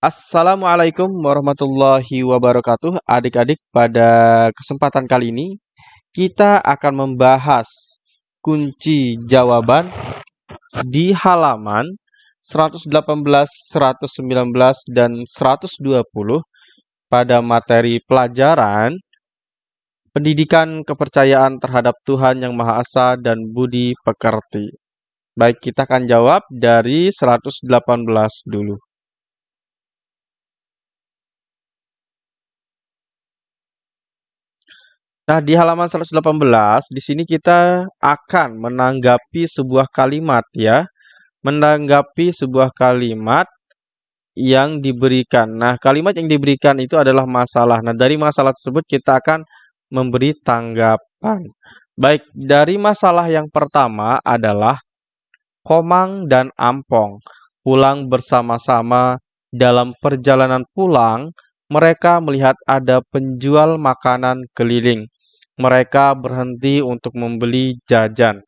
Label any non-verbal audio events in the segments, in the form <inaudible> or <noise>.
Assalamualaikum warahmatullahi wabarakatuh. Adik-adik, pada kesempatan kali ini kita akan membahas kunci jawaban di halaman 118, 119, dan 120 pada materi pelajaran pendidikan kepercayaan terhadap Tuhan Yang Maha Esa dan budi pekerti. Baik, kita akan jawab dari 118 dulu. Nah, di halaman 118 di sini kita akan menanggapi sebuah kalimat ya. Menanggapi sebuah kalimat yang diberikan. Nah, kalimat yang diberikan itu adalah masalah. Nah, dari masalah tersebut kita akan memberi tanggapan. Baik, dari masalah yang pertama adalah Komang dan Ampong pulang bersama-sama dalam perjalanan pulang mereka melihat ada penjual makanan keliling mereka berhenti untuk membeli jajan.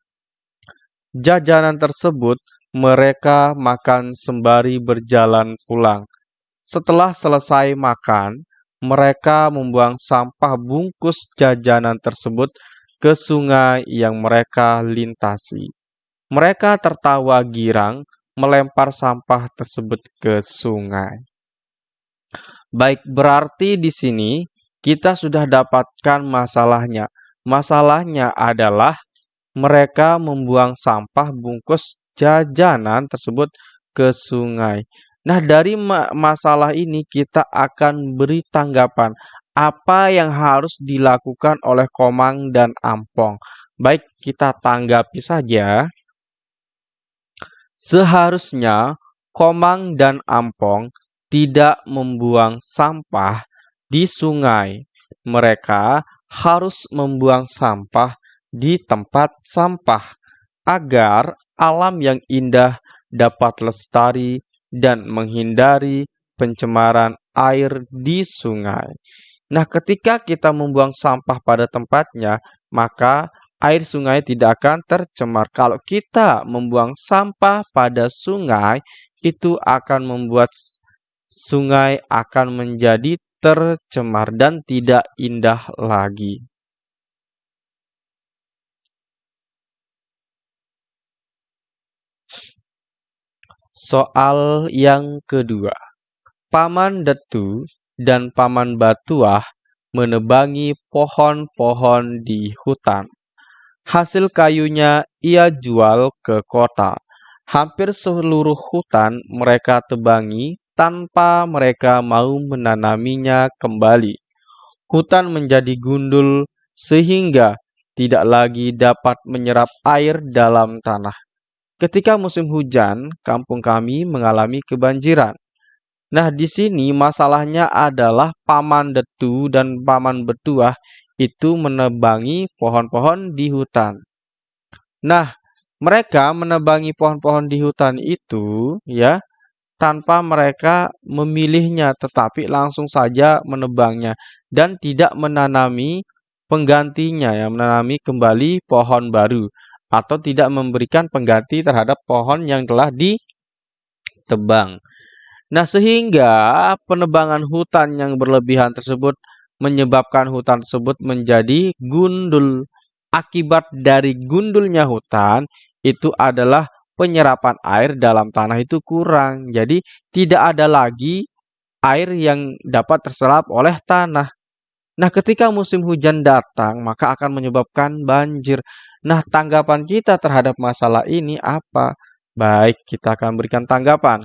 Jajanan tersebut mereka makan sembari berjalan pulang. Setelah selesai makan, mereka membuang sampah bungkus jajanan tersebut ke sungai yang mereka lintasi. Mereka tertawa girang melempar sampah tersebut ke sungai. Baik, berarti di sini kita sudah dapatkan masalahnya. Masalahnya adalah mereka membuang sampah bungkus jajanan tersebut ke sungai. Nah, dari ma masalah ini kita akan beri tanggapan apa yang harus dilakukan oleh Komang dan Ampong. Baik, kita tanggapi saja. Seharusnya Komang dan Ampong tidak membuang sampah di sungai. Mereka harus membuang sampah di tempat sampah agar alam yang indah dapat lestari dan menghindari pencemaran air di sungai. Nah, ketika kita membuang sampah pada tempatnya, maka air sungai tidak akan tercemar. Kalau kita membuang sampah pada sungai, itu akan membuat sungai akan menjadi tercemar dan tidak indah lagi. Soal yang kedua. Paman Detu dan Paman Batuah menebangi pohon-pohon di hutan. Hasil kayunya ia jual ke kota. Hampir seluruh hutan mereka tebangi tanpa mereka mau menanaminya kembali. Hutan menjadi gundul sehingga tidak lagi dapat menyerap air dalam tanah. Ketika musim hujan, kampung kami mengalami kebanjiran. Nah, di sini masalahnya adalah paman detu dan paman betuah itu menebangi pohon-pohon di hutan. Nah, mereka menebangi pohon-pohon di hutan itu ya tanpa mereka memilihnya, tetapi langsung saja menebangnya dan tidak menanami penggantinya, ya, menanami kembali pohon baru atau tidak memberikan pengganti terhadap pohon yang telah ditebang. Nah, sehingga penebangan hutan yang berlebihan tersebut menyebabkan hutan tersebut menjadi gundul. Akibat dari gundulnya hutan itu adalah penyerapan air dalam tanah itu kurang. Jadi tidak ada lagi air yang dapat terserap oleh tanah. Nah, ketika musim hujan datang, maka akan menyebabkan banjir. Nah, tanggapan kita terhadap masalah ini apa? Baik, kita akan berikan tanggapan.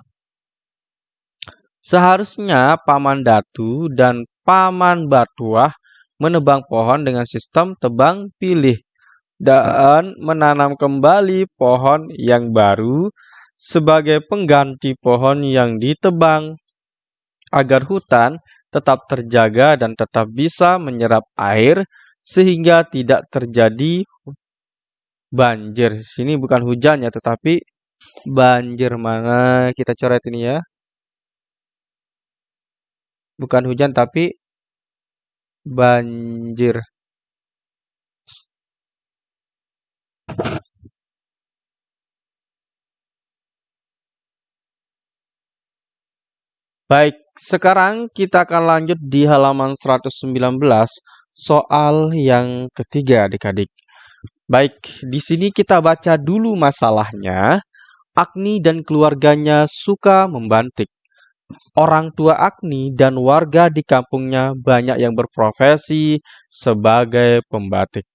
Seharusnya Paman Datu dan Paman Batuah menebang pohon dengan sistem tebang pilih dan menanam kembali pohon yang baru sebagai pengganti pohon yang ditebang agar hutan tetap terjaga dan tetap bisa menyerap air sehingga tidak terjadi banjir. Sini bukan hujan ya, tetapi banjir mana kita coret ini ya. Bukan hujan tapi banjir. Baik, sekarang kita akan lanjut di halaman 119 soal yang ketiga adik-adik. Baik, di sini kita baca dulu masalahnya. Agni dan keluarganya suka membantik. Orang tua Agni dan warga di kampungnya banyak yang berprofesi sebagai pembatik.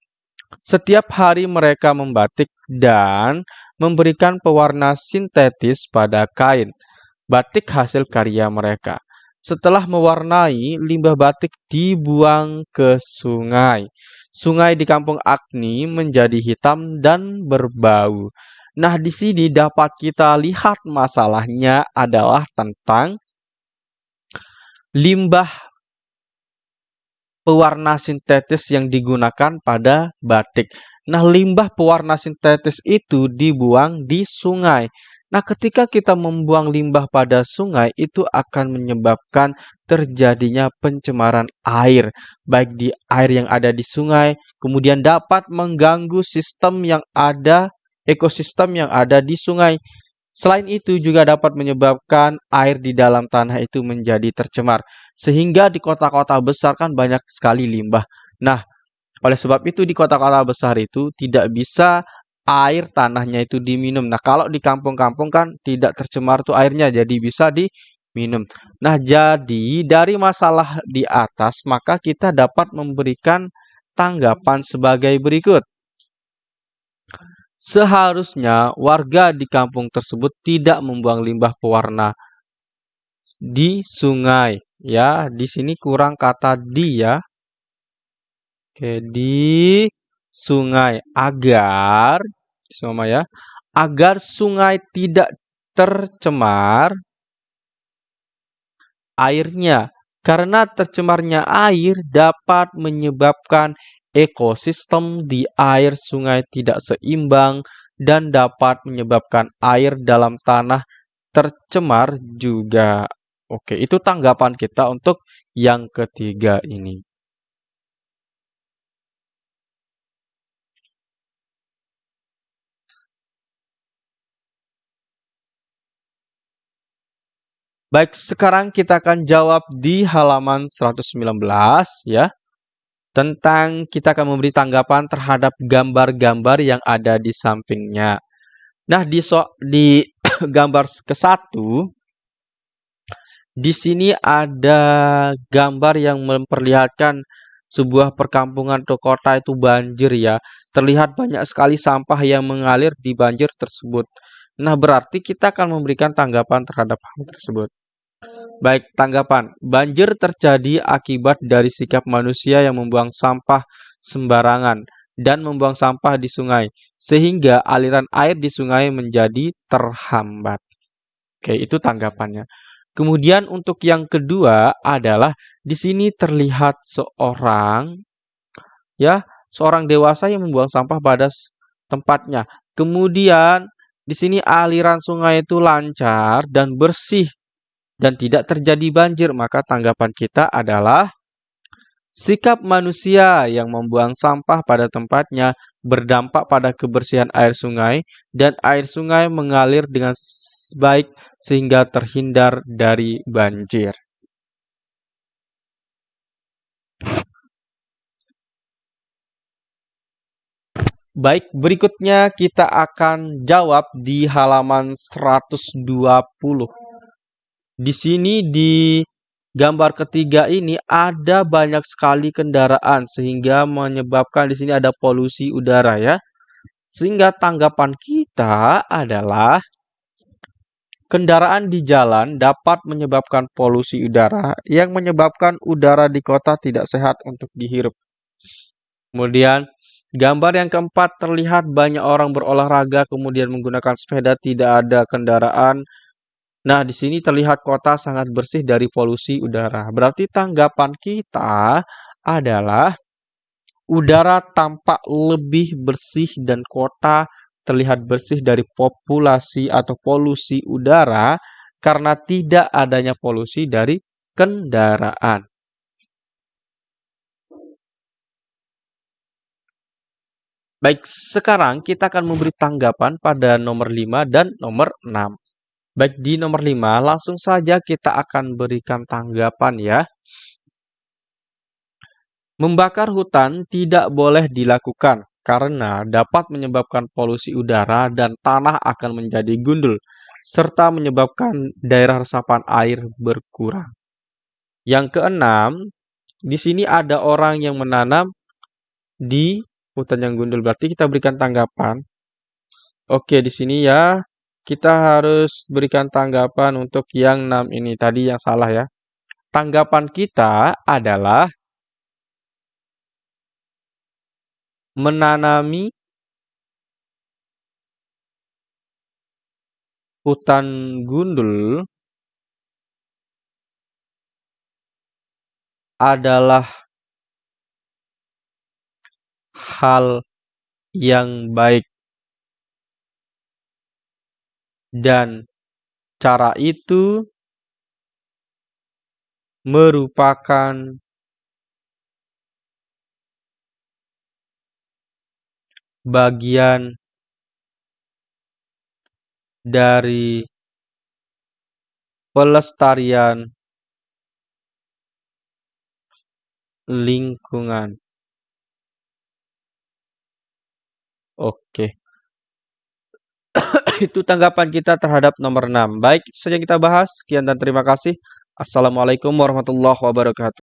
Setiap hari mereka membatik dan memberikan pewarna sintetis pada kain. Batik hasil karya mereka. Setelah mewarnai, limbah batik dibuang ke sungai. Sungai di kampung Agni menjadi hitam dan berbau. Nah, di sini dapat kita lihat masalahnya adalah tentang limbah pewarna sintetis yang digunakan pada batik. Nah, limbah pewarna sintetis itu dibuang di sungai. Nah, ketika kita membuang limbah pada sungai, itu akan menyebabkan terjadinya pencemaran air, baik di air yang ada di sungai, kemudian dapat mengganggu sistem yang ada, ekosistem yang ada di sungai. Selain itu juga dapat menyebabkan air di dalam tanah itu menjadi tercemar. Sehingga di kota-kota besar kan banyak sekali limbah. Nah, oleh sebab itu di kota-kota besar itu tidak bisa air tanahnya itu diminum. Nah, kalau di kampung-kampung kan tidak tercemar tuh airnya jadi bisa diminum. Nah, jadi dari masalah di atas maka kita dapat memberikan tanggapan sebagai berikut. Seharusnya warga di kampung tersebut tidak membuang limbah pewarna di sungai. Ya, di sini kurang kata di ya. Oke, di sungai agar sama ya, agar sungai tidak tercemar airnya. Karena tercemarnya air dapat menyebabkan ekosistem di air sungai tidak seimbang dan dapat menyebabkan air dalam tanah tercemar juga. Oke, itu tanggapan kita untuk yang ketiga ini. Baik, sekarang kita akan jawab di halaman 119 ya tentang kita akan memberi tanggapan terhadap gambar-gambar yang ada di sampingnya. Nah, di so, di <coughs> gambar ke satu, di sini ada gambar yang memperlihatkan sebuah perkampungan atau kota itu banjir ya. Terlihat banyak sekali sampah yang mengalir di banjir tersebut. Nah, berarti kita akan memberikan tanggapan terhadap hal tersebut. Baik, tanggapan. Banjir terjadi akibat dari sikap manusia yang membuang sampah sembarangan dan membuang sampah di sungai, sehingga aliran air di sungai menjadi terhambat. Oke, itu tanggapannya. Kemudian untuk yang kedua adalah di sini terlihat seorang ya, seorang dewasa yang membuang sampah pada tempatnya. Kemudian di sini aliran sungai itu lancar dan bersih dan tidak terjadi banjir, maka tanggapan kita adalah sikap manusia yang membuang sampah pada tempatnya berdampak pada kebersihan air sungai dan air sungai mengalir dengan baik sehingga terhindar dari banjir. Baik, berikutnya kita akan jawab di halaman 120. Di sini di gambar ketiga ini ada banyak sekali kendaraan sehingga menyebabkan di sini ada polusi udara ya. Sehingga tanggapan kita adalah kendaraan di jalan dapat menyebabkan polusi udara yang menyebabkan udara di kota tidak sehat untuk dihirup. Kemudian gambar yang keempat terlihat banyak orang berolahraga kemudian menggunakan sepeda tidak ada kendaraan Nah, di sini terlihat kota sangat bersih dari polusi udara. Berarti tanggapan kita adalah udara tampak lebih bersih dan kota terlihat bersih dari populasi atau polusi udara karena tidak adanya polusi dari kendaraan. Baik, sekarang kita akan memberi tanggapan pada nomor 5 dan nomor 6. Baik, di nomor 5 langsung saja kita akan berikan tanggapan ya. Membakar hutan tidak boleh dilakukan karena dapat menyebabkan polusi udara dan tanah akan menjadi gundul serta menyebabkan daerah resapan air berkurang. Yang keenam, di sini ada orang yang menanam di hutan yang gundul. Berarti kita berikan tanggapan. Oke, di sini ya kita harus berikan tanggapan untuk yang 6 ini tadi yang salah ya. Tanggapan kita adalah menanami hutan gundul adalah hal yang baik dan cara itu merupakan bagian dari pelestarian lingkungan. Oke. Itu tanggapan kita terhadap nomor 6. Baik, itu saja kita bahas. Sekian dan terima kasih. Assalamualaikum warahmatullahi wabarakatuh.